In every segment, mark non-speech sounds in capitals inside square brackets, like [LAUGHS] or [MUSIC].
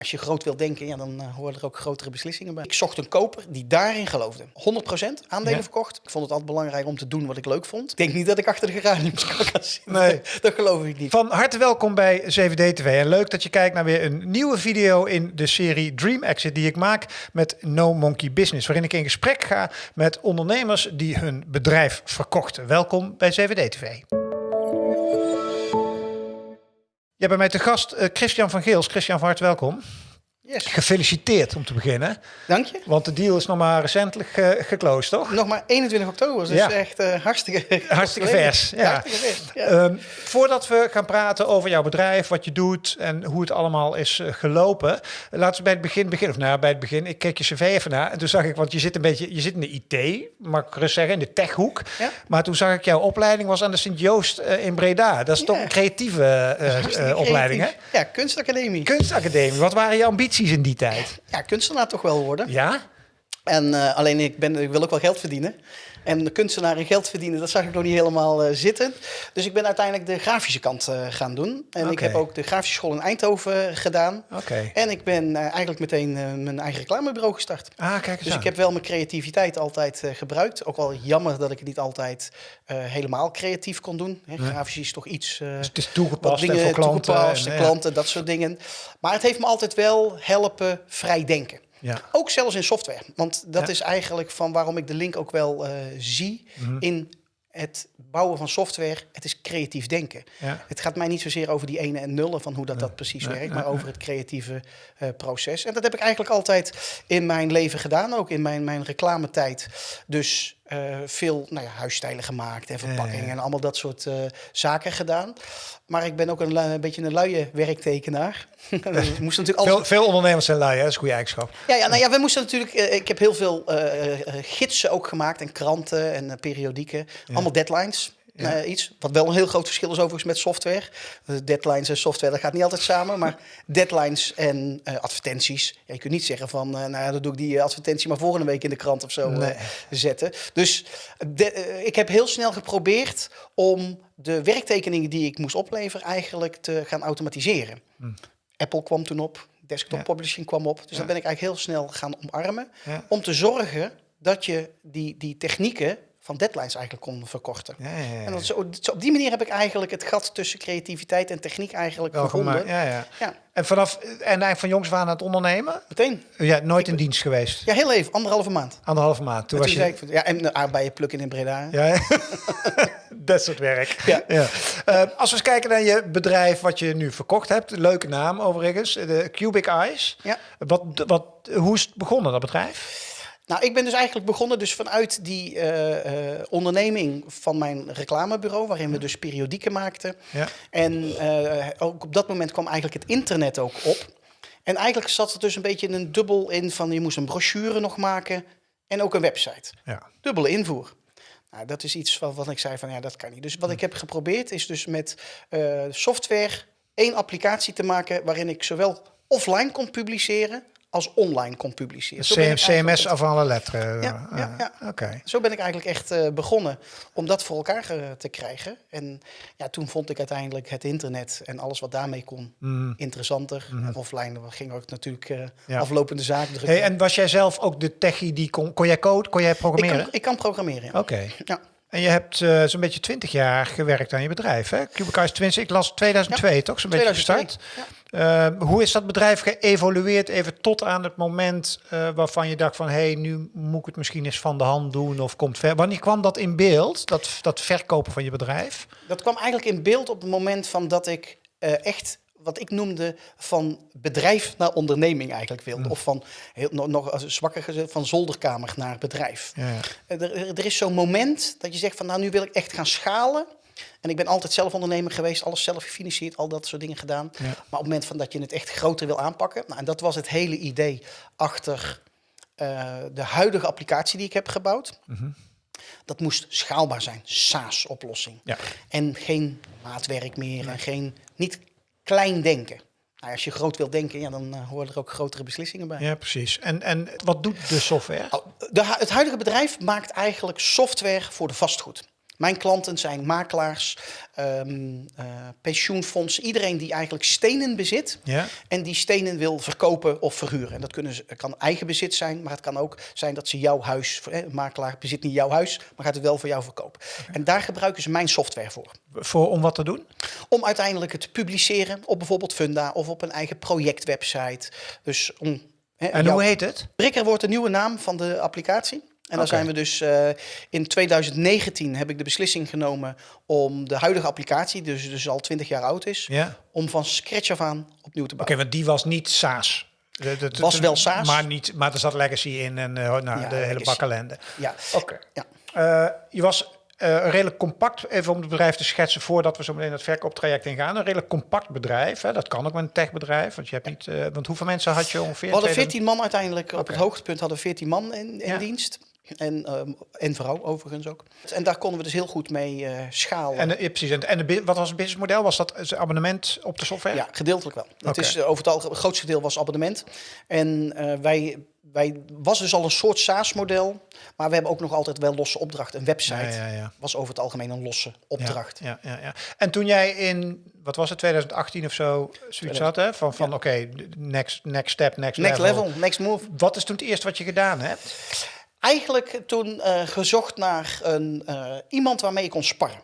Als je groot wil denken, ja, dan uh, horen er ook grotere beslissingen bij. Ik zocht een koper die daarin geloofde. 100% aandelen Ja. verkocht. Ik vond het altijd belangrijk om te doen wat ik leuk vond. Ik denk niet dat ik achter de geraniums kan gaan zitten. Nee. [LAUGHS] Dat geloof ik niet. Van harte welkom bij 7D TV. En leuk dat je kijkt naar weer een nieuwe video in de serie Dream Exit die ik maak met No Monkey Business. Waarin ik in gesprek ga met ondernemers die hun bedrijf verkochten. Welkom bij 7D Hebt bij mij te gast eh, Christian van Geels. Christian, van harte welkom. Yes. Gefeliciteerd om te beginnen. Dank je. Want de deal is nog maar recentelijk eh geclosed, toch? Nog maar 21 oktober, dus Ja. echt eh, hartstikke, Hartstikke [LAUGHS] vers, ja. Hartstikke vers, ja. Ehm, voordat we gaan praten over jouw bedrijf, wat je doet en hoe het allemaal is eh, gelopen, laten we bij het begin beginnen. Of nou, bij het begin, ik keek je cv even na en toen zag ik, want je zit een beetje, je zit in de IT, mag ik gerust zeggen, in de techhoek. Ja. Maar toen zag ik jouw opleiding was aan de Sint-Joost in Breda. Dat is toch een creatieve eh, opleiding, hè? Ja, kunstacademie. Kunstacademie. Wat waren je ambities in die tijd? ja, kunstenaar toch wel worden. Ja? En eh, alleen ik, ben, ik wil ook wel geld verdienen. En de kunstenaar en geld verdienen, dat zag ik nog niet helemaal eh, zitten. Dus ik ben uiteindelijk de grafische kant eh, gaan doen. En ik heb ook de grafische school in Eindhoven gedaan. Oké. En ik ben eigenlijk meteen mijn eigen reclamebureau gestart. Ah, kijk eens Dus aan. ik heb wel mijn creativiteit altijd gebruikt. Ook wel jammer dat ik het niet altijd helemaal creatief kon doen. Hè. Grafisch is toch iets... Dus het is wat toegepast en dingen voor klanten. toegepast, en, en ja. klanten, dat soort dingen. Maar het heeft me altijd wel helpen vrij denken. Ja. Ook zelfs in software. Want dat Ja. is eigenlijk van waarom ik de link ook wel eh, zie Mhm. in het bouwen van software. Het is creatief denken. Ja. Het gaat mij niet zozeer over die ene en nullen van hoe dat, dat precies nee, werkt, maar over het creatieve eh, proces. En dat heb ik eigenlijk altijd in mijn leven gedaan, ook in mijn, mijn reclametijd. Dus eh, veel nou ja, huisstijlen gemaakt en verpakkingen en allemaal dat soort eh, zaken gedaan. Maar ik ben ook een, een beetje een luie werktekenaar. [LAUGHS] [LAUGHS] Moest natuurlijk Veel, veel ondernemers zijn lui, hè? dat is een goede eigenschap. ja, ja, nou ja, we moesten natuurlijk. eh, ik heb heel veel gidsen ook gemaakt en kranten en periodieken. Allemaal deadlines. Ja. eh, iets. Wat wel een heel groot verschil is overigens met software. Eh, deadlines en software, dat gaat niet altijd samen. Maar [LAUGHS] deadlines en eh, advertenties. Ja, je kunt niet zeggen van, nou ja, dan doe ik die advertentie maar volgende week in de krant of zo Nee. zetten. Dus de- ik heb heel snel geprobeerd om de werktekeningen die ik moest opleveren eigenlijk te gaan automatiseren. Apple kwam toen op, desktop Ja. publishing kwam op. Dus dat ben ik eigenlijk heel snel gaan omarmen. Om te zorgen dat je die, die technieken van deadlines eigenlijk kon verkorten. Ja, ja, ja. En dat zo- zo op die manier heb ik eigenlijk het gat tussen creativiteit en techniek eigenlijk Wel gevonden. Ja, ja. Ja, En vanaf en eigenlijk van jongs waren aan het ondernemen? meteen. Ja, nooit in dienst geweest. Ja, heel even, anderhalve maand. Anderhalve maand. Toen En was toen je. ik, ja, en de aardbeien plukken in Breda. Ja, ja. [LAUGHS] dat soort werk. Ja. Eh, als we eens kijken naar je bedrijf, wat je nu verkocht hebt, leuke naam overigens, de Cubic Eyes. Ja. Wat, wat, hoe is het begonnen, dat bedrijf? Nou, ik ben dus eigenlijk begonnen dus vanuit die eh, eh, onderneming van mijn reclamebureau, waarin we dus periodieken maakten. Ja. En eh, ook op dat moment kwam eigenlijk het internet ook op. En eigenlijk zat er dus een beetje een dubbel in van je moest een brochure nog maken en ook een website. Ja. Dubbele invoer. Nou, dat is iets wat, wat ik zei van ja, dat kan niet. Dus Hm. wat ik heb geprobeerd is dus met software één applicatie te maken waarin ik zowel offline kon publiceren als online kon publiceren. Zo ben ik eigenlijk CMS af alle letteren. Ja, ja, ja. Eh, Oké. zo ben ik eigenlijk echt eh, begonnen om dat voor elkaar te krijgen. En ja, toen vond ik uiteindelijk het internet en alles wat daarmee kon Mm. interessanter. En offline ging ook natuurlijk eh, Ja. aflopende zaken. Hey, en was jij zelf ook de techie die kon, kon jij code, kon jij ik, programmeren? kan, ik kan programmeren. ja. Oké. Ja. En je hebt eh, zo'n beetje 20 jaar gewerkt aan je bedrijf, hè? Cubic Twins, ik las 2002, toch? Zo'n beetje 2002, gestart. Eh, hoe is dat bedrijf geëvolueerd even tot aan het moment eh, waarvan je dacht van... hé, hey, nu moet ik het misschien eens van de hand doen of komt ver. Wanneer kwam dat in beeld, dat, dat verkopen van je bedrijf? Dat kwam eigenlijk in beeld op het moment van dat ik eh, echt wat ik noemde van bedrijf naar onderneming eigenlijk wilde. Of van, heel, nog, nog als zwakker gezegd, van zolderkamer naar bedrijf. Ja, ja. Eh, Er, er- is zo'n moment dat je zegt van nou nu wil ik echt gaan schalen. En ik ben altijd zelf ondernemer geweest, alles zelf gefinancierd, al dat soort dingen gedaan. Ja. Maar op het moment van dat je het echt groter wil aanpakken. Nou, en dat was het hele idee achter eh, de huidige applicatie die ik heb gebouwd. Dat moest schaalbaar zijn, SaaS-oplossing. Ja. En geen maatwerk meer en geen, niet klein denken. Nou, als je groot wil denken, ja, dan eh, horen er ook grotere beslissingen bij. ja, precies. En, en wat doet de software? Oh, De, het huidige bedrijf maakt eigenlijk software voor de vastgoed. Mijn klanten zijn makelaars, ehm eh, pensioenfondsen, iedereen die eigenlijk stenen bezit Ja. en die stenen wil verkopen of verhuren. En dat kunnen ze, kan eigen bezit zijn, maar het kan ook zijn dat ze jouw huis, makelaar bezit niet jouw huis, maar gaat het wel voor jou verkopen. En daar gebruiken ze mijn software voor. Voor, om wat te doen? Om uiteindelijk het te publiceren op bijvoorbeeld Funda of op een eigen projectwebsite. Dus om. En hoe heet het? Bricker wordt de nieuwe naam van de applicatie. En dan Oké. zijn we dus eh, in 2019 heb ik de beslissing genomen om de huidige applicatie, dus, dus al 20 jaar oud is, Ja. om van scratch af aan opnieuw te Oké, bouwen. want die was niet SaaS. De- Was wel SaaS. Maar, niet, maar er zat legacy in en eh, nou, Ja, de hele legacy. bak ellende. Ja. Oké. Ja. Eh, je was eh, redelijk compact, even om het bedrijf te schetsen voordat we zo meteen het verkooptraject ingaan. Een redelijk compact bedrijf. Hè? Dat kan ook met een techbedrijf. Want, je hebt niet, want hoeveel mensen had je ongeveer? We hadden 2000? 14 man uiteindelijk. Op Oké. het hoogtepunt hadden we 14 man in, in Ja. dienst. En, ehm, en vrouw overigens ook. En daar konden we dus heel goed mee eh, schalen. En, ja, precies. En, en de, wat was het businessmodel? Was dat een abonnement op de software? Ja, gedeeltelijk wel. Het is eh, over het, algemeen, het grootste deel was abonnement. En eh, wij, wij was dus al een soort SaaS-model, maar we hebben ook nog altijd wel losse opdrachten. Een website Ja, ja, ja. was over het algemeen een losse opdracht. Ja, ja, ja. En toen jij in, wat was het, 2018 of zo, zoiets had, hè? Van, van oké, next, next step, next, Next level. level, next move. Wat is toen het eerste wat je gedaan hebt? Eigenlijk toen eh, gezocht naar een, eh, iemand waarmee ik kon sparren.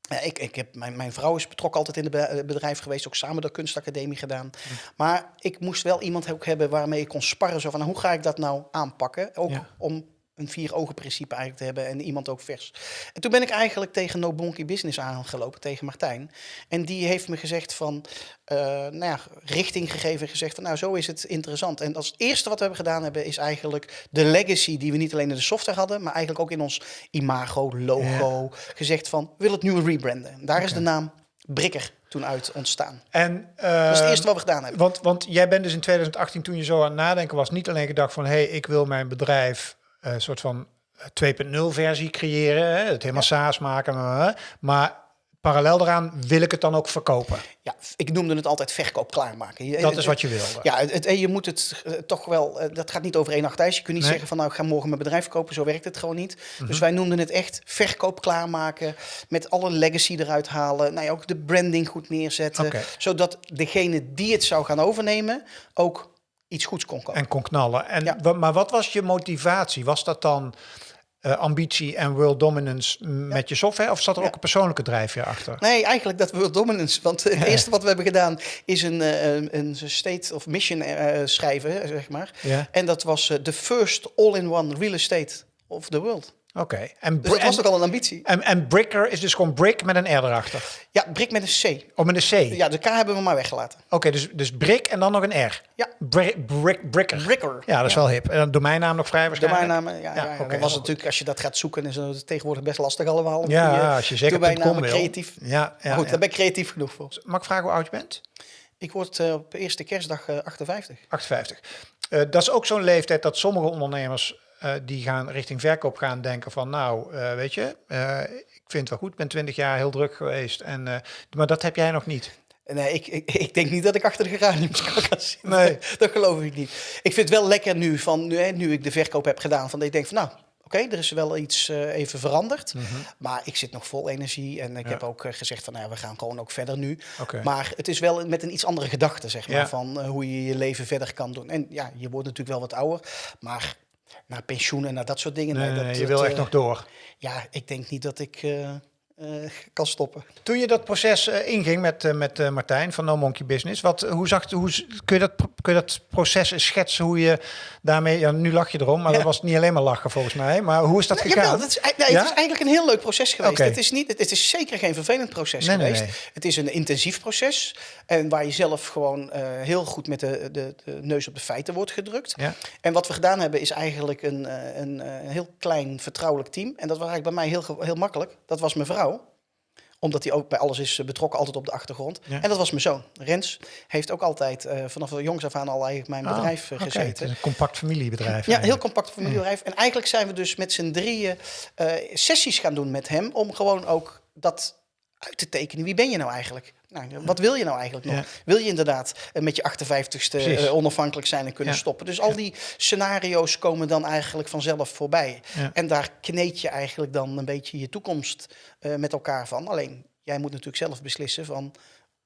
Ja, ik, ik heb, mijn, mijn vrouw is betrokken altijd in het eh, bedrijf geweest, ook samen de kunstacademie gedaan. Hm. Maar ik moest wel iemand ook hebben waarmee ik kon sparren. Zo van, nou, hoe ga ik dat nou aanpakken? Ook Ja. om een vier ogen principe eigenlijk te hebben en iemand ook vers. En toen ben ik eigenlijk tegen No Bonky Business aangelopen, tegen Martijn. En die heeft me gezegd van, eh, nou ja, richting gegeven en gezegd van, nou zo is het interessant. En als eerste wat we hebben gedaan hebben, is eigenlijk de legacy die we niet alleen in de software hadden, maar eigenlijk ook in ons imago, logo, gezegd van, willen het nu rebranden. Daar is de naam Brikker toen uit ontstaan. En, Dat is het eh, eerste wat we gedaan hebben. Want, want jij bent dus in 2018, toen je zo aan het nadenken was, niet alleen gedacht van, hé, hey, ik wil mijn bedrijf een soort van eh, 2.0 versie creëren, hè, het helemaal SaaS maken, maar, maar parallel daaraan wil ik het dan ook verkopen. Ja, ik noemde het altijd verkoop klaarmaken. Je- Dat is wat je wilde. Ja, het, je moet het eh, toch wel. eh, dat gaat niet over één nacht ijs. Je kunt niet Nee. zeggen van nou, ik ga morgen mijn bedrijf kopen. Zo werkt het gewoon niet. Mhm. Dus wij noemden het echt verkoop klaarmaken. Met alle legacy eruit halen. Nou ja, ook de branding goed neerzetten. Zodat degene die het zou gaan overnemen ook iets goeds kon kopen. En kon knallen. En, Ja. Maar wat was je motivatie? Was dat dan eh, ambitie en world dominance met je software? Of zat er Ja. ook een persoonlijke drijfveer achter? Nee, eigenlijk dat World Dominance. Want het eerste wat we hebben gedaan is een, eh, een, een state of mission eh, schrijven, zeg maar. Ja, En dat was de first all-in-one real estate of the world. Oké. En, Dus dat en, was toch al een ambitie. en, en Bricker is dus gewoon brick met een R erachter. Ja, Brik met een C. Of met een C? Ja, de K hebben we maar weggelaten. Oké, dus, dus brick en dan nog een R. Ja. Brick, brick, bricker. Bricker. Ja, dat is wel hip. En dan domeinnaam nog vrij waarschijnlijk. bijnamen, ja, ja, Ja, ja. oké, dat was natuurlijk, als je dat gaat zoeken, is het tegenwoordig best lastig allemaal. Ja, goede als je zeker wil. creatief. Ja, ja, Maar goed, daar ben ik creatief genoeg voor. Mag ik vragen hoe oud je bent? Ik word eh, op eerste kerstdag eh, 58. 58. Eh, dat is ook zo'n leeftijd dat sommige ondernemers eh, die gaan richting verkoop gaan denken van nou, eh, weet je, eh, ik vind het wel goed, ik ben 20 jaar heel druk geweest. En, maar dat heb jij nog niet. Nee, ik, ik, ik denk niet dat ik achter de geraniums kan gaan zitten. Nee. [LAUGHS] dat geloof ik niet. Ik vind het wel lekker nu, van, nu, hè, nu ik de verkoop heb gedaan, van dat ik denk van nou, oké, er is wel iets even veranderd. Maar ik zit nog vol energie en ik Mhm. Ja. heb ook gezegd van nou, ja, we gaan gewoon ook verder nu. Maar het is wel met een iets andere gedachte, zeg maar, Ja. van hoe je je leven verder kan doen. En ja, je wordt natuurlijk wel wat ouder, maar naar pensioen en naar dat soort dingen. Nee, dat, nee, je dat, wil echt eh, nog door. Ja, ik denk niet dat ik eh, kan stoppen. Toen je dat proces eh, inging met, eh, met eh, Martijn van No Monkey Business, wat, hoe zag, hoe, kun, je dat, kun je dat proces schetsen hoe je daarmee, ja, nu lach je erom, maar Ja. dat was niet alleen maar lachen volgens mij, maar hoe is dat Nou, gegaan? jawel, dat is, nee, Ja? Het is eigenlijk een heel leuk proces geweest. Het, is niet, het, is zeker geen vervelend proces Nee, geweest. nee. Het is een intensief proces. En waar je zelf gewoon eh, heel goed met de, de, de neus op de feiten wordt gedrukt. Ja. En wat we gedaan hebben is eigenlijk een, eh, een, eh, heel klein vertrouwelijk team. En dat was eigenlijk bij mij heel, heel makkelijk. Dat was mijn vrouw omdat hij ook bij alles is eh, betrokken, altijd op de achtergrond. Ja. En dat was mijn zoon. Rens heeft ook altijd eh, vanaf jongs af aan al eigenlijk mijn Ah, bedrijf eh, gezeten. het is een compact familiebedrijf. Ja, heel eigenlijk. compact familiebedrijf. En eigenlijk zijn we dus met z'n drieën sessies gaan doen met hem. Om gewoon ook dat uit te tekenen. Wie ben je nou eigenlijk? Nou, wat wil je nou eigenlijk nog? Ja. Wil je inderdaad eh, met je 58ste Precies. eh, onafhankelijk zijn en kunnen Ja. stoppen? Dus al die scenario's komen dan eigenlijk vanzelf voorbij. En daar kneed je eigenlijk dan een beetje je toekomst eh, met elkaar van. Alleen, jij moet natuurlijk zelf beslissen van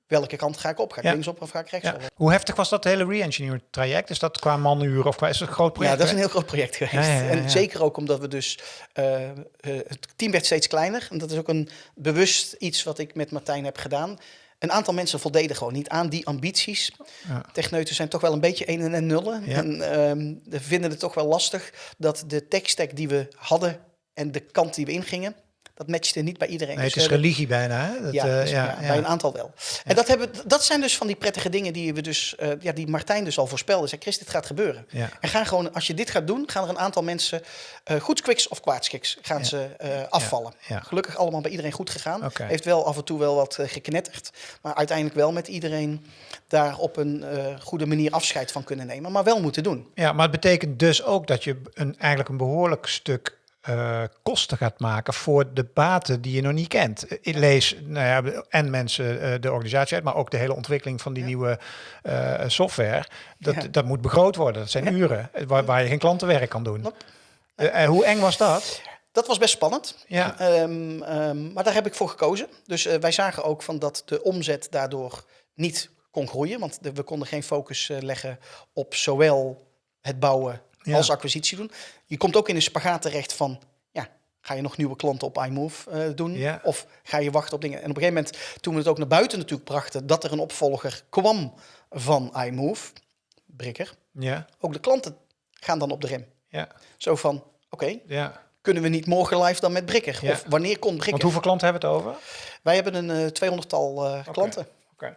welke kant ga ik op? Ga ik Ja. linksop of ga ik rechtsop? Ja. Hoe heftig was dat hele re-engineer traject? Is dat qua manuur of qua is het een groot project? Ja, dat is een heel groot project geweest. Ja. En zeker ook omdat we dus... eh, eh, het team werd steeds kleiner. En dat is ook een bewust iets wat ik met Martijn heb gedaan. Een aantal mensen voldeden gewoon niet aan die ambities. Ja. Techneuten zijn toch wel een beetje enen en nullen. En ehm, vinden het toch wel lastig dat de tech-stack die we hadden... en de kant die we ingingen, dat matchte niet bij iedereen. Nee, Dus het is hebben- religie bijna. Hè? Dat, ja, eh, dus, ja, ja, ja. bij een aantal wel. En dat, hebben, dat zijn dus van die prettige dingen die we dus, eh, ja, die Martijn dus al voorspelde. Zei, Chris, dit gaat gebeuren. En gaan gewoon, als je dit gaat doen, gaan er een aantal mensen, eh goedskiks of kwaadskiks, gaan ze afvallen. Gelukkig allemaal bij iedereen goed gegaan. Heeft wel af en toe wel wat geknetterd. Maar uiteindelijk wel met iedereen daar op een goede manier afscheid van kunnen nemen. Maar wel moeten doen. Ja, maar het betekent dus ook dat je een, eigenlijk een behoorlijk stuk eh, kosten gaat maken voor de baten die je nog niet kent. Ik lees nou ja, en mensen eh, de organisatie uit, maar ook de hele ontwikkeling van die nieuwe eh, software. Dat, Ja. dat moet begroot worden. Dat zijn uren waar, waar je geen klantenwerk kan doen. Hoe eng was dat? Dat was best spannend. Ja. Ehm, ehm, maar daar heb ik voor gekozen. Dus wij zagen ook van dat de omzet daardoor niet kon groeien. Want de- we konden geen focus leggen op zowel het bouwen Ja. als acquisitie doen. Je komt ook in een spagaat terecht van... Ja, ga je nog nieuwe klanten op iMove eh, doen? Ja. Of ga je wachten op dingen? En op een gegeven moment, toen we het ook naar buiten natuurlijk brachten... dat er een opvolger kwam van iMove, Brikker... Ja, ook de klanten gaan dan op de rem. ja, Zo van, oké, ja. kunnen we niet morgen live dan met Brikker? Ja. Of wanneer komt Brikker? Want hoeveel klanten hebben we het over? Wij hebben een eh 200-tal eh, klanten. Oké.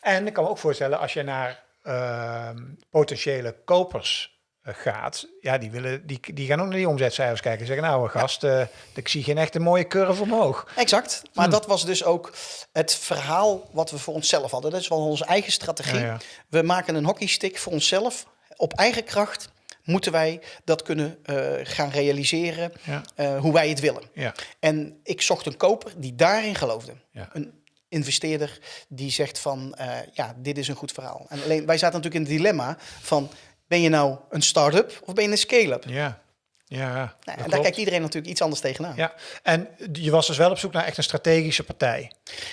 En ik kan me ook voorstellen, als je naar ehm, potentiële kopers gaat, ja, die, willen, die, die gaan ook naar die omzetcijfers kijken. Zeggen, nou gast, eh, ik zie geen echt een mooie curve omhoog. Exact. Maar Hmm. dat was dus ook het verhaal wat we voor onszelf hadden. Dat is wel onze eigen strategie. Ja, ja. We maken een hockeystick voor onszelf. Op eigen kracht moeten wij dat kunnen eh, gaan realiseren Ja. eh, hoe wij het willen. Ja. En ik zocht een koper die daarin geloofde. Ja. Een investeerder die zegt van, eh, ja, dit is een goed verhaal. En alleen, wij zaten natuurlijk in het dilemma van, ben je nou een start-up of ben je een scale-up? Ja, ja. Nou, en daar klopt. kijkt iedereen natuurlijk iets anders tegenaan. Ja, en je was dus wel op zoek naar echt een strategische partij.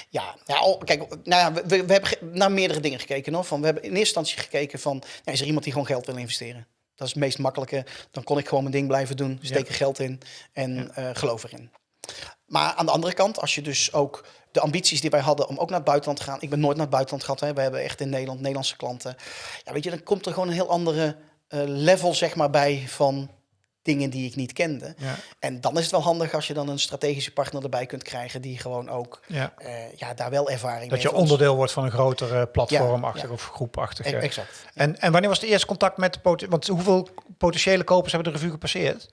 Ja, ja oh, kijk, nou ja, we, we hebben naar meerdere dingen gekeken. Hoor. Van, we hebben in eerste instantie gekeken van, ja, is er iemand die gewoon geld wil investeren? Dat is het meest makkelijke. Dan kon ik gewoon mijn ding blijven doen, steek er geld in en eh, geloof erin. Maar aan de andere kant, als je dus ook de ambities die wij hadden om ook naar het buitenland te gaan. Ik ben nooit naar het buitenland gehad. Hè. We hebben echt in Nederland Nederlandse klanten. Ja, weet je, dan komt er gewoon een heel andere eh, level zeg maar bij van dingen die ik niet kende. Ja. En dan is het wel handig als je dan een strategische partner erbij kunt krijgen die gewoon ook Ja. eh, ja, daar wel ervaring Dat mee je onderdeel wordt van een grotere platformachtig Ja, of groepachtig. E-. Exact. En, en wanneer was het eerste contact met Want hoeveel potentiële kopers hebben de revue gepasseerd?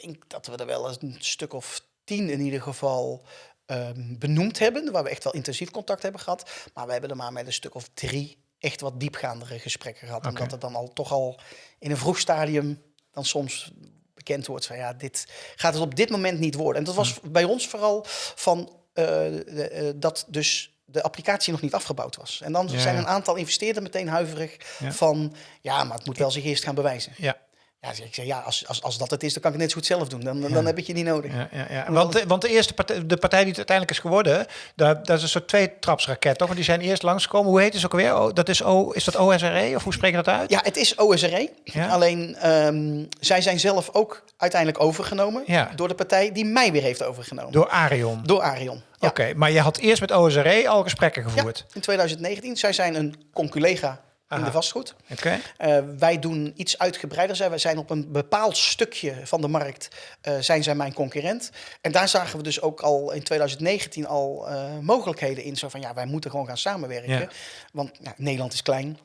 Ik denk dat we er wel een stuk of tien in ieder geval ehm, benoemd hebben. Waar we echt wel intensief contact hebben gehad. Maar we hebben er maar met een stuk of drie echt wat diepgaandere gesprekken gehad. Omdat het dan al toch al in een vroeg stadium dan soms bekend wordt van ja, dit gaat het op dit moment niet worden. En dat was Hm. bij ons vooral van eh, de, eh, dat dus de applicatie nog niet afgebouwd was. En dan Ja, zijn een aantal investeerders meteen huiverig Ja. van ja, maar het moet wel zich eerst gaan bewijzen. Ja, Ja, ik zeg, ja, als, als, als dat het is, dan kan ik het net zo goed zelf doen. Dan, dan heb ik je niet nodig. ja, ja, ja. Want, de- want de eerste partij, de partij die het uiteindelijk is geworden, daar, dat is een soort twee-trapsraket, toch? Want die zijn eerst langsgekomen. Hoe heet het ook alweer? Oh, dat is, o, is dat OSRE of hoe spreek je dat uit? Ja, het is OSRE. Ja. Alleen ehm, zij zijn zelf ook uiteindelijk overgenomen Ja. door de partij die mij weer heeft overgenomen. Door Arion. Door Arion. Oké, maar je had eerst met OSRE al gesprekken gevoerd. in 2019. Zij zijn een conculega in de vastgoed. Oké. Eh, wij doen iets uitgebreider. Zij- Wij zijn op een bepaald stukje van de markt eh, zijn zij mijn concurrent. En daar zagen we dus ook al in 2019 al eh, mogelijkheden in. Zo van ja, wij moeten gewoon gaan samenwerken. Ja. Want ja, Nederland is klein.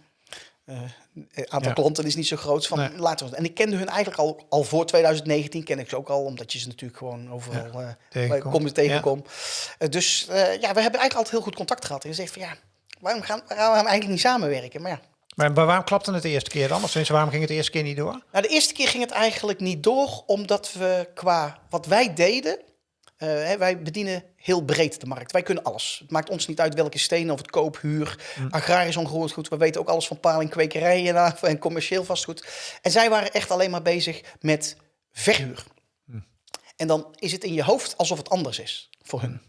Het aantal Ja. klanten is niet zo groot. Van, Nee. laten we, en ik kende hun eigenlijk al, al voor 2019, ken ik ze ook al, omdat je ze natuurlijk gewoon overal kom je tegenkom. Dus ja, we hebben eigenlijk altijd heel goed contact gehad. En gezegd van ja, waarom gaan, waarom gaan we eigenlijk niet samenwerken? Maar ja, Maar, waarom klapte het de eerste keer dan? Of waarom ging het de eerste keer niet door? Nou, de eerste keer ging het eigenlijk niet door, omdat we qua wat wij deden, eh, hè, wij bedienen heel breed de markt. Wij kunnen alles. Het maakt ons niet uit welke stenen of het koop, huur, agrarisch ongeroerd goed. We weten ook alles van paling, kwekerijen en, [LAUGHS] en commercieel vastgoed. En zij waren echt alleen maar bezig met verhuur. En dan is het in je hoofd alsof het anders is voor hun.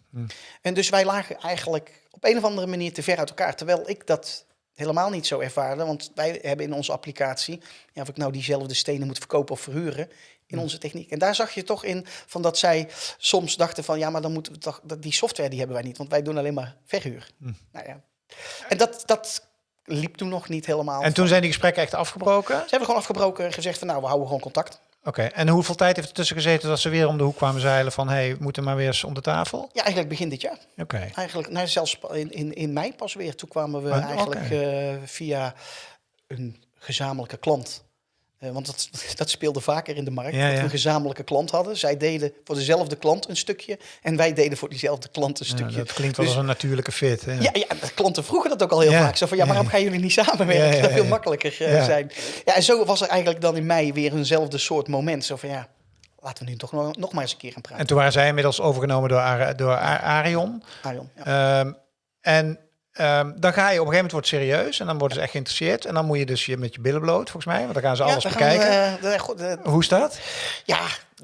En dus wij lagen eigenlijk op een of andere manier te ver uit elkaar. Terwijl ik dat helemaal niet zo ervaarde. Want wij hebben in onze applicatie, ja, of ik nou diezelfde stenen moet verkopen of verhuren, in onze techniek. En daar zag je toch in van dat zij soms dachten van ja, maar dan moeten we toch dat die software die hebben wij niet, want wij doen alleen maar verhuur. Nou ja. En dat, dat liep toen nog niet helemaal. En toen zijn die gesprekken echt afgebroken? Ze hebben gewoon afgebroken en gezegd van nou, we houden gewoon contact. Oké, en hoeveel tijd heeft er tussen gezeten dat ze weer om de hoek kwamen zeilen van... hé, hey, we moeten maar weer eens om de tafel? Ja, eigenlijk begin dit jaar. Oké. Eigenlijk, nou, zelfs in, in, in mei pas weer. Toen kwamen we Oh, eigenlijk eh, via een gezamenlijke klant. Eh, want dat, [LAUGHS] dat speelde vaker in de markt. Ja, dat we een gezamenlijke klant hadden. Zij deden voor dezelfde klant een stukje. En wij deden voor diezelfde klant een Ja, stukje. dat klinkt wel Dus- als een natuurlijke fit. Hè? Ja, ja, klanten vroegen dat ook al heel vaak. Zo van, ja, waarom gaan jullie niet samenwerken? Dat veel makkelijker eh, zijn. Ja, en zo was er eigenlijk dan in mei weer eenzelfde soort moment. Zo van, ja, laten we nu toch nog, nog maar eens een keer gaan praten. En toen waren zij inmiddels overgenomen door, Ar- door Ar- Arion. Arion, ja. Ehm, en ehm, dan ga je op een gegeven moment wordt serieus en dan worden ze echt geïnteresseerd. En dan moet je dus je met je billen bloot, volgens mij, want dan gaan ze alles Ja, we bekijken. gaan, eh, goed, de- Hoe dat? ja,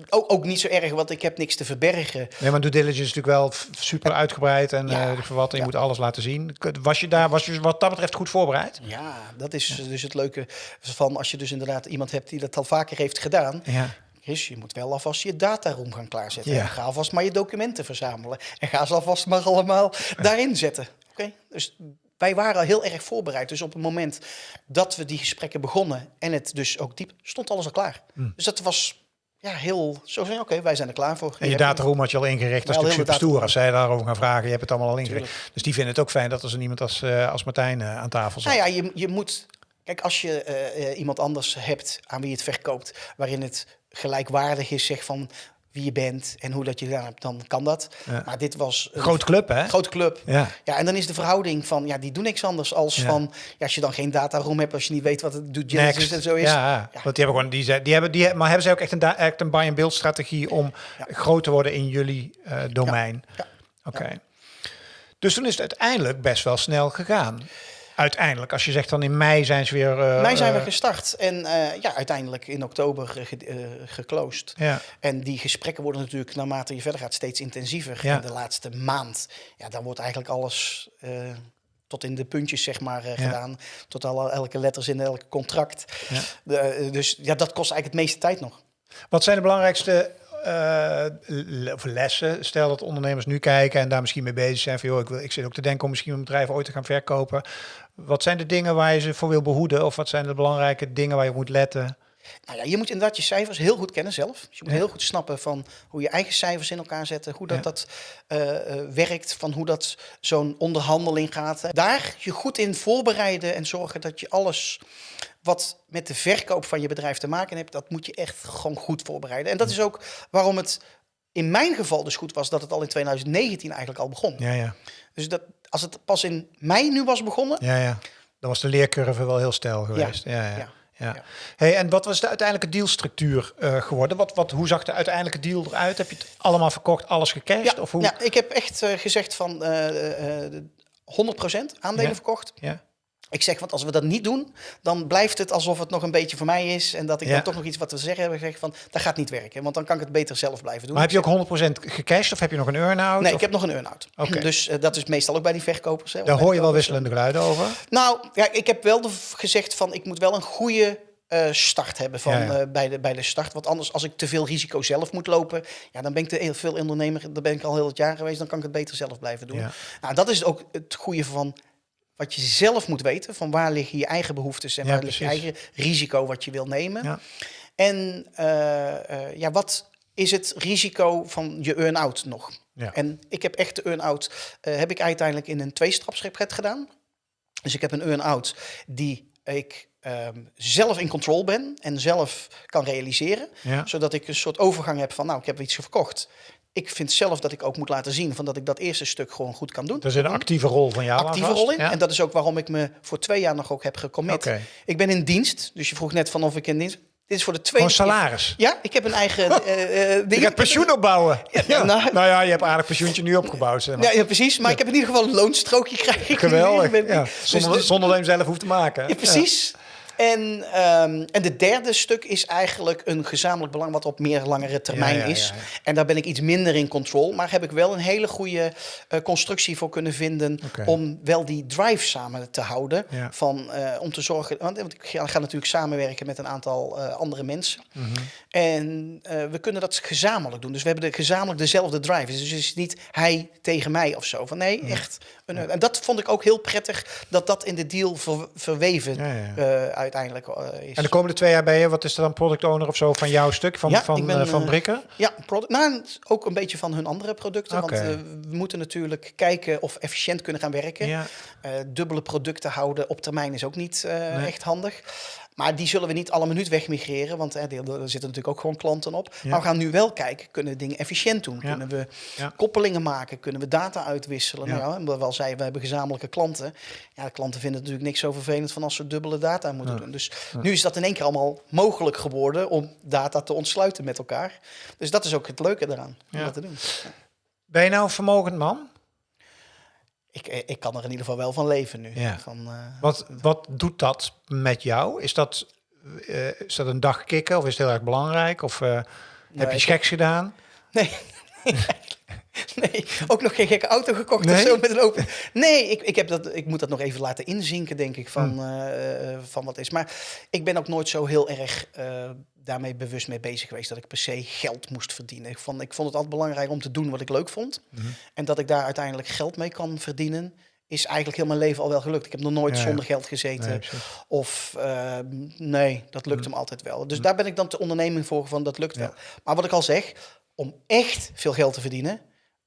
ook, ook niet zo erg, want ik heb niks te verbergen. Nee, maar due diligence is natuurlijk wel super uitgebreid en Ja. eh, voor wat en je Ja. moet alles laten zien. Was je daar, was je wat dat betreft goed voorbereid? Ja, dat is dus het leuke van als je dus inderdaad iemand hebt die dat al vaker heeft gedaan. Ja. Chris, je moet wel alvast je dataroom gaan klaarzetten. Ja. En ga alvast maar je documenten verzamelen. En ga ze alvast maar allemaal daarin zetten. Oké, dus wij waren al heel erg voorbereid. Dus op het moment dat we die gesprekken begonnen en het dus ook diep, stond alles al klaar. Dus dat was ja, heel zo van, oké, wij zijn er klaar voor. En je dataroom had je al ingericht. Dat is natuurlijk super stoer. Als zij daarover gaan vragen, je hebt het allemaal al ingericht. Tuurlijk. Dus die vinden het ook fijn dat er zo iemand als, eh, als Martijn eh, aan tafel zit. Nou ja, je, je moet. Kijk, als je eh, iemand anders hebt aan wie je het verkoopt, waarin het gelijkwaardig is, zeg van wie je bent en hoe dat je gedaan hebt, dan kan dat. Ja. Maar dit was een Grote club, hè? grote club. Ja. Ja, en dan is de verhouding van, ja, die doen niks anders als Ja. van, ja, als je dan geen dataroom hebt, als je niet weet wat het diligence Next. en zo is. Ja, ja. want die hebben gewoon die, die hebben die maar hebben zij ook echt een echt een buy and build strategie om groot te worden in jullie eh, domein. Ja. Oké. Dus toen is het uiteindelijk best wel snel gegaan. Uiteindelijk, als je zegt dan in mei zijn ze weer. eh, Mij zijn we eh, gestart en eh, ja, uiteindelijk in oktober ge- geclosed. Ja. En die gesprekken worden natuurlijk naarmate je verder gaat steeds intensiever. Ja. En de laatste maand, ja, dan wordt eigenlijk alles tot in de puntjes zeg maar Ja. gedaan. Tot alle, elke letters in elk contract. Ja. De, dus ja, dat kost eigenlijk het meeste tijd nog. Wat zijn de belangrijkste eh, of lessen? Stel dat ondernemers nu kijken en daar misschien mee bezig zijn. Van, joh, ik, wil, ik zit ook te denken om misschien een bedrijf ooit te gaan verkopen. Wat zijn de dingen waar je ze voor wil behoeden? Of wat zijn de belangrijke dingen waar je op moet letten? Nou ja, je moet inderdaad je cijfers heel goed kennen zelf. Dus je moet heel goed snappen van hoe je eigen cijfers in elkaar zetten, hoe dat, Ja. dat eh, eh, werkt, van hoe dat zo'n onderhandeling gaat. Daar je goed in voorbereiden en zorgen dat je alles wat met de verkoop van je bedrijf te maken heeft, dat moet je echt gewoon goed voorbereiden. En dat is ook waarom het in mijn geval dus goed was dat het al in 2019 eigenlijk al begon. Ja, ja. Dus dat, als het pas in mei nu was begonnen, Ja, ja. Dan was de leercurve wel heel stijl geweest. Ja, ja. ja. ja. Ja. Hey, en wat was de uiteindelijke dealstructuur eh, geworden? Wat, wat, hoe zag de uiteindelijke deal eruit? Heb je het allemaal verkocht, alles gecashed? Ja, of hoe? ja, ik heb echt eh, gezegd van eh, eh, 100% aandelen Ja. verkocht. Ja. Ik zeg, want als we dat niet doen, dan blijft het alsof het nog een beetje voor mij is. En dat ik Ja. dan toch nog iets wat te zeggen heb gezegd van, dat gaat niet werken. Want dan kan ik het beter zelf blijven doen. Maar heb je ook 100% gecashed of heb je nog een earn-out? Nee, Of- ik heb nog een earn-out. Dus eh, dat is meestal ook bij die verkopers. Hè, Daar hoor je wel wisselende geluiden over. Nou, ja, ik heb wel de, gezegd van, ik moet wel een goede eh, start hebben van, Ja, ja. eh, bij, de, bij de start. Want anders, als ik te veel risico zelf moet lopen, ja, dan ben ik te heel veel ondernemer. Dan ben ik al heel het jaar geweest, dan kan ik het beter zelf blijven doen. Ja. Nou, dat is ook het goede van wat je zelf moet weten. Van waar liggen je eigen behoeftes en Ja, waar ligt je eigen risico wat je wil nemen. Ja. En eh, eh, ja, wat is het risico van je earn-out nog? Ja. En ik heb echt de earn-out, eh, heb ik uiteindelijk in een tweestrapsrecht gedaan. Dus ik heb een earn-out die ik ehm, zelf in control ben en zelf kan realiseren. Ja. Zodat ik een soort overgang heb van, nou, ik heb iets verkocht. Ik vind zelf dat ik ook moet laten zien van dat ik dat eerste stuk gewoon goed kan doen. Er zit een actieve rol van jou aan actieve vast. rol in. Ja? En dat is ook waarom ik me voor twee jaar nog ook heb gecommit. Oké. Ik ben in dienst. Dus je vroeg net van of ik in dienst. Dit is voor de Gewoon tweede keer. salaris. Ja, ik heb een eigen [LAUGHS] eh, eh, Je ding. gaat pensioen opbouwen. Ja, nou- nou, ja, je hebt aardig pensioentje nu opgebouwd. Zeg maar. Ja, ja, precies. Maar ik heb in ieder geval een loonstrookje krijgen. Geweldig. Dus- Ja. Zonder, dus- zonder dat je hem zelf hoeft te maken. Ja, precies. En, ehm, en de derde stuk is eigenlijk een gezamenlijk belang wat op meer langere termijn Ja, ja, is. ja. En daar ben ik iets minder in control. Maar heb ik wel een hele goede eh, constructie voor kunnen vinden om wel die drive samen te houden. Van, eh, om te zorgen, want, want ik ga, ga natuurlijk samenwerken met een aantal eh, andere mensen. Mhm. En eh, we kunnen dat gezamenlijk doen. Dus we hebben de, gezamenlijk dezelfde drive. Dus het is niet hij tegen mij of zo. Van nee, echt. Een, en dat vond ik ook heel prettig dat dat in de deal ver- verweven eh, uiteindelijk eh, is. En de komende twee jaar ben je, wat is er dan, product owner of zo van jouw stuk, van, Ja, van, ben, eh, van eh, Brikker? Ja, product, nou, ook een beetje van hun andere producten. Want we moeten natuurlijk kijken of efficiënt kunnen gaan werken. Ja. Dubbele producten houden op termijn is ook niet Nee. echt handig. Maar die zullen we niet alle minuut wegmigreren, want er zitten natuurlijk ook gewoon klanten op. Ja. Maar we gaan nu wel kijken, kunnen we dingen efficiënt doen? Ja. Kunnen we Ja. koppelingen maken? Kunnen we data uitwisselen? Nou ja, omdat we al zeiden, we hebben gezamenlijke klanten. Ja, de klanten vinden het natuurlijk niks zo vervelend van als ze dubbele data moeten doen. Dus nu is dat in één keer allemaal mogelijk geworden om data te ontsluiten met elkaar. Dus dat is ook het leuke eraan, om dat te doen. Ben je nou een vermogend man? Ik, eh, ik kan er in ieder geval wel van leven nu. Ja. Van, eh, Wat, wat doet dat met jou? Is dat, eh, is dat een dag kicken of is het heel erg belangrijk? Of heb je iets geks gedaan? Nee. [LAUGHS] [LAUGHS] nee, ook nog geen gekke auto gekocht Nee? of zo met een open. Nee, ik, ik, heb dat, ik moet dat nog even laten inzinken, denk ik, van, Hm. eh, eh, van wat is. Maar ik ben ook nooit zo heel erg eh, daarmee bewust mee bezig geweest dat ik per se geld moest verdienen. Ik vond, ik vond het altijd belangrijk om te doen wat ik leuk vond. Mhm. En dat ik daar uiteindelijk geld mee kan verdienen, is eigenlijk heel mijn leven al wel gelukt. Ik heb nog nooit Ja, ja. zonder geld gezeten. Nee. Of eh, nee, dat lukt hem altijd wel. Dus daar ben ik dan de onderneming voor van dat lukt. Ja. wel. Maar wat ik al zeg, om echt veel geld te verdienen,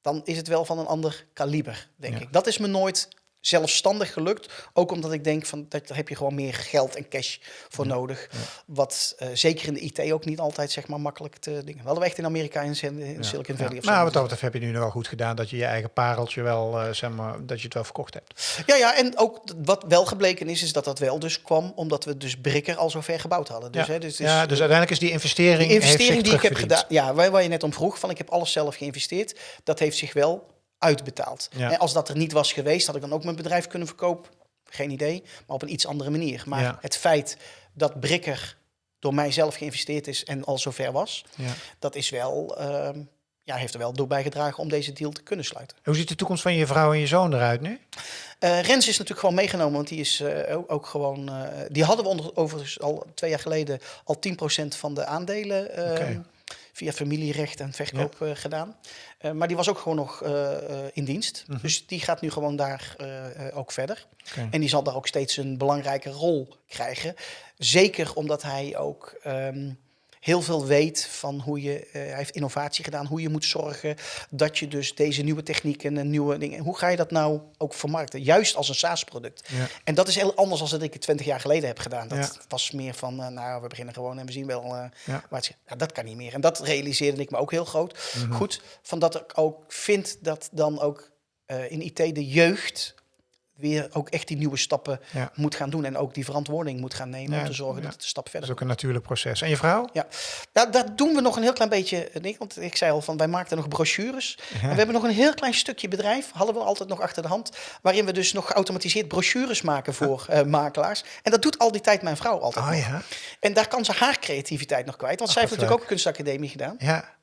dan is het wel van een ander kaliber, denk Ja. ik. Dat is me nooit zelfstandig gelukt. Ook omdat ik denk van dat daar heb je gewoon meer geld en cash voor nodig. Wat eh, zeker in de IT ook niet altijd zeg maar makkelijk te dingen. We hadden we echt in Amerika in, in Silicon Valley of zo. Nou, wat dat betreft heb je nu nog wel goed gedaan dat je je eigen pareltje wel, eh, zeg maar, dat je het wel verkocht hebt. Ja, ja, en ook wat wel gebleken is, is dat dat wel dus kwam omdat we dus Brikker al zo ver gebouwd hadden. Dus, ja. hè, dus, ja, dus uiteindelijk is die investering, Die investering heeft die ik heb gedaan, ja, waar, waar je net om vroeg, van ik heb alles zelf geïnvesteerd, dat heeft zich wel uitbetaald. Ja. En als dat er niet was geweest, had ik dan ook mijn bedrijf kunnen verkopen. Geen idee, maar op een iets andere manier. Maar Ja. het feit dat Brikker door mijzelf geïnvesteerd is en al zover was, Ja. dat is wel, ehm, ja, heeft er wel door bijgedragen om deze deal te kunnen sluiten. Hoe ziet de toekomst van je vrouw en je zoon eruit nu? Eh, Rens is natuurlijk gewoon meegenomen, want die is eh, ook, gewoon. eh, die hadden we onder, overigens al twee jaar geleden al 10% van de aandelen eh, Oké. Via familierecht en verkoop eh, gedaan. Eh, maar die was ook gewoon nog eh, in dienst. Mhm. Dus die gaat nu gewoon daar ook verder. En die zal daar ook steeds een belangrijke rol krijgen. Zeker omdat hij ook ehm, heel veel weet van hoe je, eh, hij heeft innovatie gedaan, hoe je moet zorgen dat je dus deze nieuwe technieken en nieuwe dingen, hoe ga je dat nou ook vermarkten? Juist als een SaaS-product. Ja. En dat is heel anders dan dat ik het 20 jaar geleden heb gedaan. Dat Ja. was meer van, eh, nou, we beginnen gewoon en we zien wel eh, Ja. waar het. Ja, dat kan niet meer. En dat realiseerde ik me ook heel groot. Mhm. Goed, van dat ik ook vind dat dan ook in IT de jeugd weer ook echt die nieuwe stappen Ja. moet gaan doen. En ook die verantwoording moet gaan nemen Ja, om te zorgen ja. dat het een stap Dat verder is ook een natuurlijk proces. En je vrouw? ja, ja, dat doen we nog een heel klein beetje. eh, niet, Want ik zei al van wij maakten nog brochures. En we hebben nog een heel klein stukje bedrijf, hadden we altijd nog achter de hand, waarin we dus nog geautomatiseerd brochures maken voor eh, makelaars. En dat doet al die tijd mijn vrouw altijd. Oh nog. En daar kan ze haar creativiteit nog kwijt. Want zij heeft natuurlijk leuk. ook kunstacademie gedaan. Ja.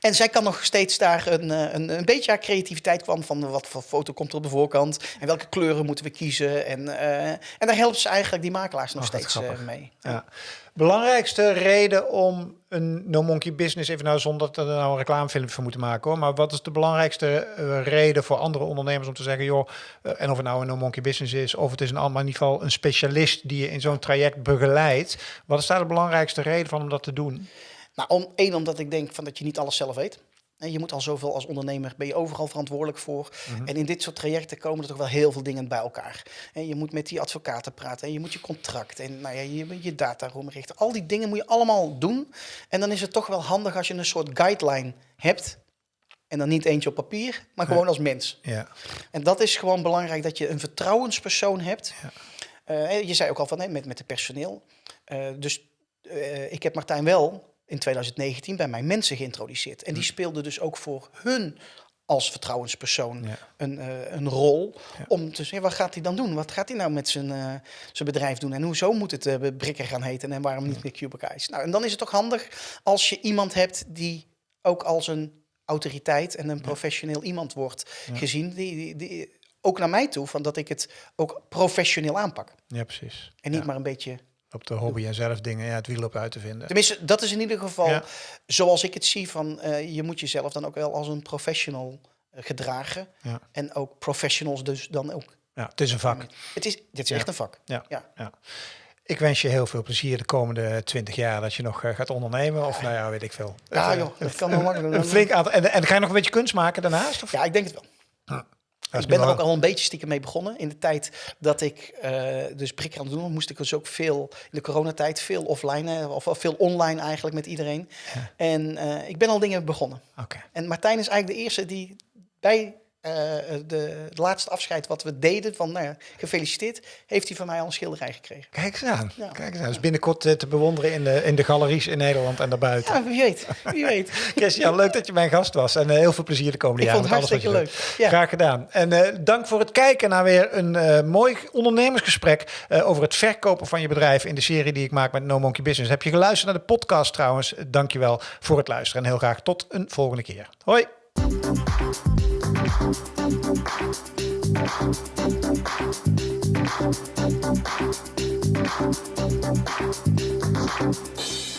En zij kan nog steeds daar een, eh, een, een beetje haar creativiteit kwam van wat voor foto komt er op de voorkant en welke kleuren moeten we kiezen. En, eh, en daar helpt ze eigenlijk die makelaars nog Oh, steeds eh, mee. Ja. Belangrijkste reden om een No Monkey Business, even nou zonder dat we er nou een reclamefilm voor moeten maken hoor, maar wat is de belangrijkste reden voor andere ondernemers om te zeggen, joh, en of het nou een No Monkey Business is, of het is een ander in ieder geval een specialist die je in zo'n traject begeleidt. Wat is daar de belangrijkste reden van om dat te doen? Nou, om, één, omdat ik denk van dat je niet alles zelf weet. En je moet al zoveel als ondernemer, ben je overal verantwoordelijk voor. En in dit soort trajecten komen er toch wel heel veel dingen bij elkaar. En je moet met die advocaten praten en je moet je contract en nou ja, je, je dataroom richten. Al die dingen moet je allemaal doen. En dan is het toch wel handig als je een soort guideline hebt. En dan niet eentje op papier, maar gewoon als mens. Ja. En dat is gewoon belangrijk, dat je een vertrouwenspersoon hebt. Ja. Eh, je zei ook al van, hè, met, met het personeel. Eh, dus eh, ik heb Martijn wel in 2019 bij mijn mensen geïntroduceerd. En die speelde dus ook voor hun als vertrouwenspersoon Ja. een, eh, een rol. Ja. Om te zeggen, wat gaat hij dan doen? Wat gaat hij nou met zijn, eh, zijn bedrijf doen? En hoezo moet het eh Brikker gaan heten en waarom niet meer Cubic Eyes? Nou, en dan is het toch handig als je iemand hebt die ook als een autoriteit en een professioneel iemand wordt gezien. Die, die, die- ook naar mij toe, van dat ik het ook professioneel aanpak. Ja, precies. En niet Ja. maar een beetje... Op de hobby en zelf dingen, ja, het wiel op uit te vinden. Tenminste, dat is in ieder geval Ja. zoals ik het zie van... eh, je moet jezelf dan ook wel als een professional eh, gedragen. Ja. En ook professionals dus dan ook. Ja, het is een vak. Het is, dit is Ja. echt een vak. Ja. Ja. ja. Ik wens je heel veel plezier de komende twintig jaar dat je nog eh, gaat ondernemen. Of nou ja, weet ik veel. Ja, joh, dat kan wel makkelijk. Een flink aantal. En, en ga je nog een beetje kunst maken daarnaast? Of? Ja, ik denk het wel. Ik ben er ook al een beetje stiekem mee begonnen. In de tijd dat ik eh dus prik aan het doen moest ik dus ook veel, in de coronatijd, veel offline, eh, of veel online eigenlijk met iedereen. En eh, ik ben al dingen begonnen. Oké. En Martijn is eigenlijk de eerste die bij eh, de, het laatste afscheid wat we deden, van nou ja, gefeliciteerd, heeft hij van mij al een schilderij gekregen. Kijk eens aan. Ja. Kijk eens aan. Dus binnenkort eh, te bewonderen in de, in de galeries in Nederland en daarbuiten. Ja, wie weet. Wie weet. [LAUGHS] Christian, leuk dat je mijn gast was. En heel veel plezier de komende Ik jaren. vond het hartstikke leuk. Ja. Graag gedaan. En dank voor het kijken naar weer een mooi ondernemersgesprek over het verkopen van je bedrijf in de serie die ik maak met No Monkey Business. Heb je geluisterd naar de podcast trouwens? Dank je wel voor het luisteren en heel graag tot een volgende keer. Hoi! Thank you.